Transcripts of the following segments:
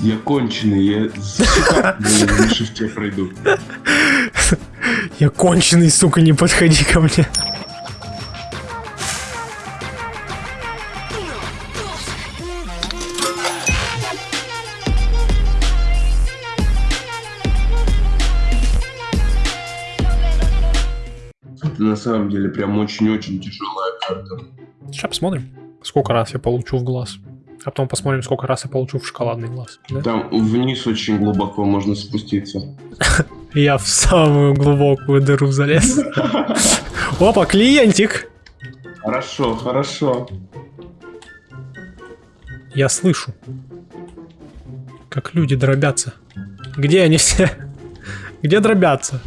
Я конченый, я на шифте пройду. Я конченый, сука, не подходи ко мне. Это на самом деле прям очень-очень тяжелая карта. Сейчас посмотрим, сколько раз я получу в глаз. А потом посмотрим, сколько раз я получу в шоколадный глаз. да? Там вниз очень глубоко можно спуститься. Я в самую глубокую дыру залез. Опа, клиентик! Хорошо, хорошо. Я слышу, как люди дробятся. Где они все? Где дробятся?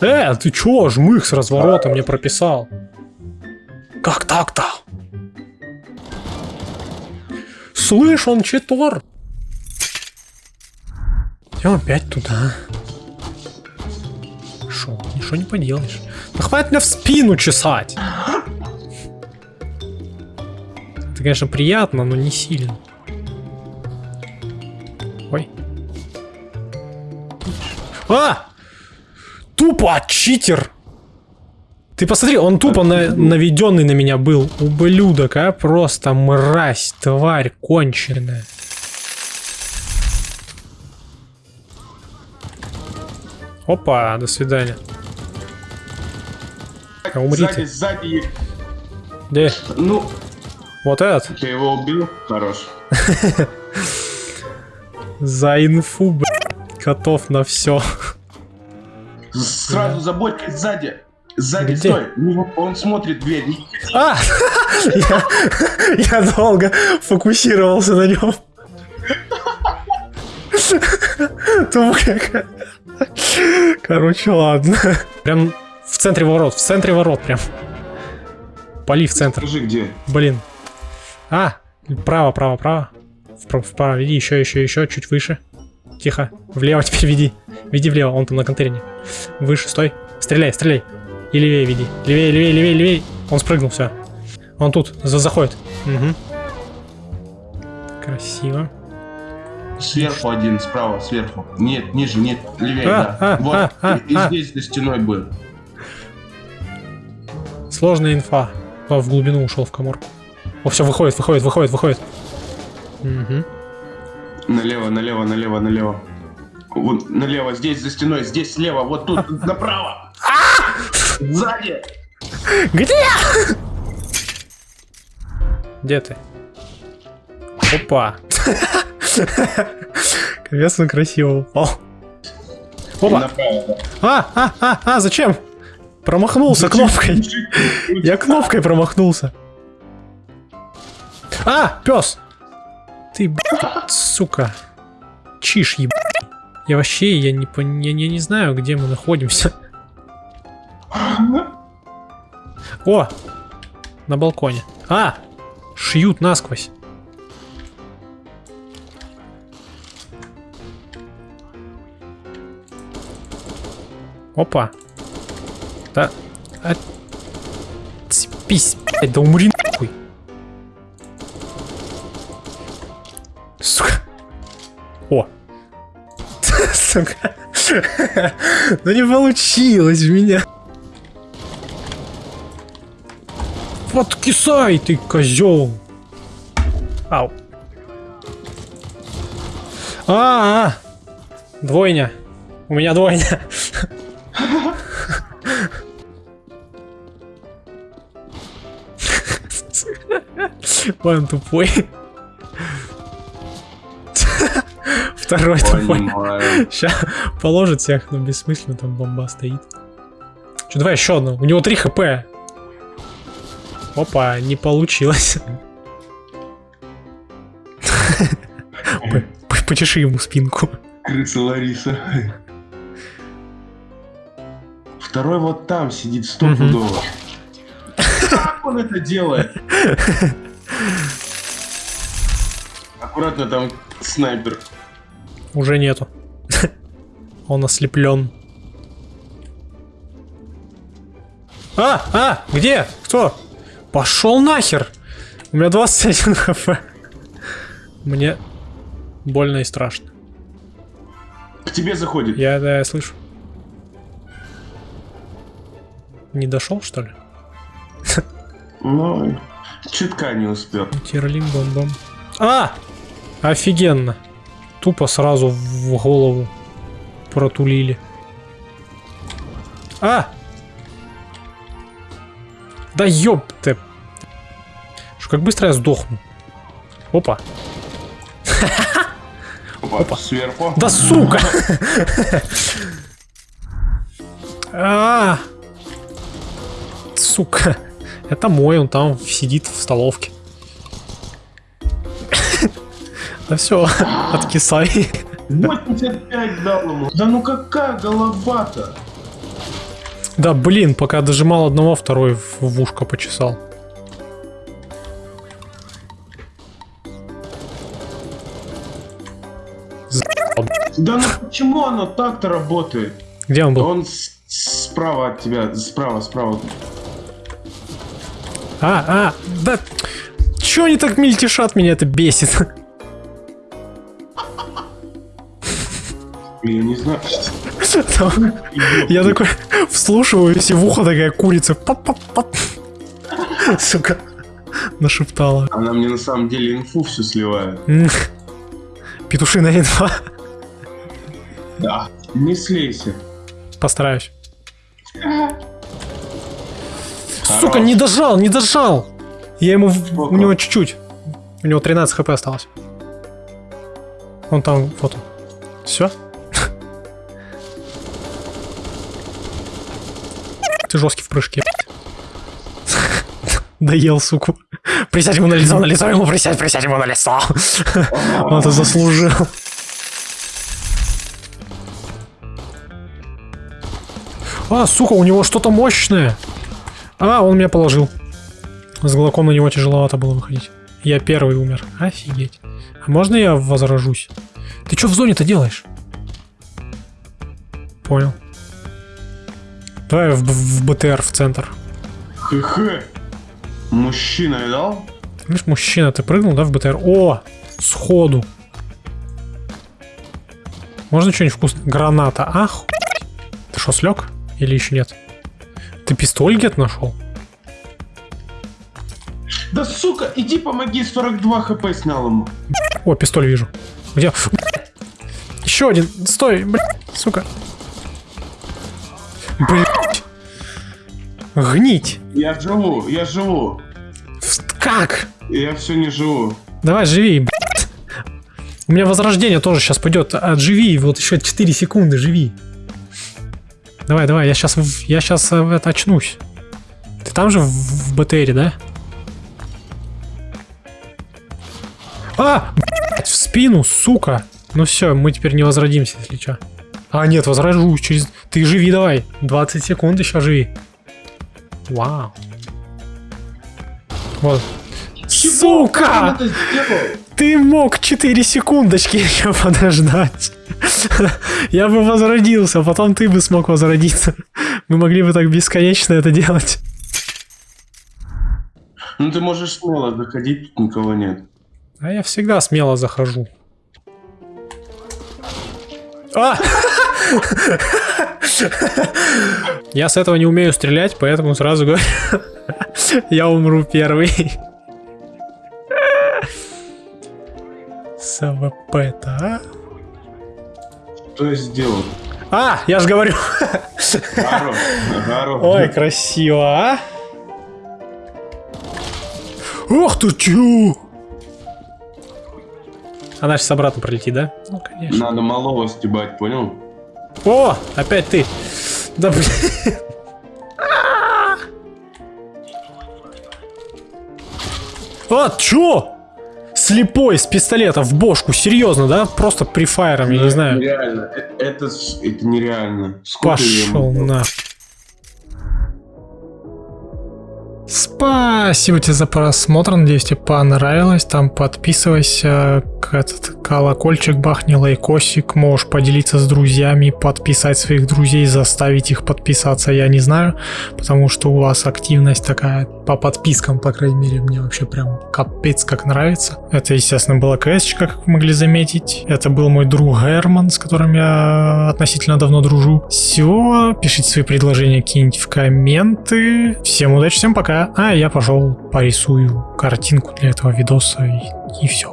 Э, ты чё, жмых с разворота мне прописал? Как так-то? Слышь, он читор. Идем опять туда. Шо, ничего не поделаешь. Да хватит меня в спину чесать. Это, конечно, приятно, но не сильно. Ой. А! Тупо читер! Ты посмотри, он тупо на, наведенный на меня был. Ублюдок, а? Просто мразь, тварь конченая. Опа, до свидания. А умрите. Сзади, сзади. Где? Ну, Вот этот? ты его убил? Хорош. За инфу, блядь. Готов на все. Сразу за Бодькой сзади. Сзади, Где? стой. Ну, Он смотрит дверь. А! Я, я долго фокусировался на нем. Какая. Короче, ладно. Прям в центре ворот, в центре ворот прям. Поли в центр. Скажи, где? Блин. А, право, право, право. Вправо, вправо, веди еще, еще, еще, чуть выше. Тихо. Влево теперь веди. Веди влево, он там на контейнере. Выше, стой. Стреляй, стреляй. И левее веди. Левее, левее, левее, левее. Он спрыгнул, все. Он тут, за заходит. Угу. Красиво. Сверху один, справа, сверху. Нет, ниже, нет, левее, А, да. а, вот, а, а, и, и а. здесь за стеной будет. Сложная инфа. О, в глубину ушел в коморку. О, все, выходит, выходит, выходит, выходит. Угу. Налево, налево, налево, налево. Вот, налево, здесь, за стеной, здесь слева, вот тут, направо. Сзади. Где? Где ты? Опа. Капец, он красиво упал. Опа. А, а, а, а, зачем? Промахнулся кнопкой. Я кнопкой промахнулся. А, пес. Ты, блядь, сука. Чиш, еб... Я вообще, я не, я, я не знаю, где мы находимся. О! На балконе. А! Шьют насквозь. Опа. Да. А... Цепись, блядь, да умри нахуй. Сука. О. Сука. Ну не получилось у меня. Вот кисай ты, козел. Ау. А, -а, а. Двойня. У меня двойня. Ой, он тупой. Второй тупой. Сейчас положит всех, но бессмысленно там бомба стоит. Че, давай еще одну. У него 3 хп. Опа, не получилось. Почеши ему спинку. Крыса Лариса. Второй вот там сидит стопудово. Как он это делает? Аккуратно там снайпер. Уже нету. Он ослеплен. А, а, где? Кто? Пошел нахер! У меня 21 хп. Мне больно и страшно. К тебе заходит. Я, да, я слышу. Не дошел, что ли? Ну, чутка не успел. Тирлим бом бом. А! Офигенно. Тупо сразу в голову протулили. А! Да ёпты. Что, как быстро я сдохну. Опа. Опа, сверху. Да сука! А! Сука. Это мой, он там сидит в столовке. Да все, откисай. 85 дал ему. Да ну какая голова-то? Да блин, пока дожимал одного, второй в в ушко почесал. Да ну почему оно так-то работает? Где он был? Он справа от тебя, справа, справа. А, а, да... Чё они так мельтешат, меня это бесит. Я не знаю. Я такой вслушиваюсь, и в ухо такая курица. Сука. Нашептала. Она мне на самом деле инфу всю сливает. Петушиная инфа. Да. Не слейся. Постараюсь. Сука, не дожал, не дожал. Я ему... У него чуть-чуть. У него 13 хп осталось. Он там, вот он. Все? Ты жесткий в прыжке. Доел, суку. Присядь ему на лицо, на лицо ему присядь, присядь ему на лицо. Он это заслужил. А, сука, у него что-то мощное. А, он меня положил. С глоком на него тяжеловато было выходить. Я первый умер. Офигеть. А можно я возражусь? Ты что в зоне-то делаешь? Понял. Давай в, в БТР в центр. Хе-хе. Мужчина видал? Видишь, мужчина, ты прыгнул, да, в БТР? О, сходу. Можно что-нибудь вкусное? Граната. Ах. Ты что, слег? Или еще нет? Ты пистоль где-то нашел? Да сука, иди помоги, 42 хп снял ему. О, пистоль вижу. Где? Еще один. Стой, блядь, сука. Блять. Гнить. Я живу, я живу. Как? Я все не живу. Давай, живи. У меня возрождение тоже сейчас пойдет. Отживи, вот еще 4 секунды, живи. Давай, давай, я сейчас, я сейчас это очнусь. Ты там же в, в БТРе, да? А, блядь, в спину, сука. Ну все, мы теперь не возродимся, если что. А, нет, возрожусь через... Ты живи давай. 20 секунд еще живи. Вау. Вот. Сука! Ты мог 4 секундочки еще подождать. Я бы возродился, а потом ты бы смог возродиться. Мы могли бы так бесконечно это делать. Ну ты можешь смело заходить, тут никого нет. А я всегда смело захожу. А! Я с этого не умею стрелять, поэтому сразу говорю, я умру первый. С АВП-то, а? Что я сделал? А, я же говорю. Хорош, хорош. Ой, красиво, а? Ох ты чё? Она сейчас обратно пролетит, да? Ну, конечно. Надо малого стебать, понял? О, опять ты. Да блин. А, чё? Слепой с пистолета в бошку, серьезно, да? Просто прифайром, я не знаю. Реально, э- это, с- это нереально. Сколько Пошел на. Спасибо тебе за просмотр, надеюсь тебе понравилось. Там подписывайся, этот колокольчик бахни, лайкосик, можешь поделиться с друзьями, подписать своих друзей, заставить их подписаться, я не знаю, потому что у вас активность такая по подпискам, по крайней мере, мне вообще прям капец как нравится. Это, естественно, была квесточка, как вы могли заметить. Это был мой друг Герман, с которым я относительно давно дружу. Все, пишите свои предложения какие-нибудь в комменты. Всем удачи, всем пока. А я пошел порисую картинку для этого видоса и, и все.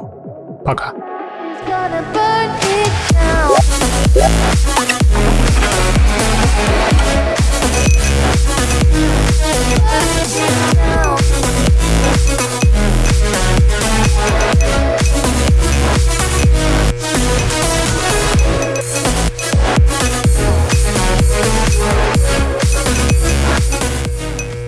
Пока.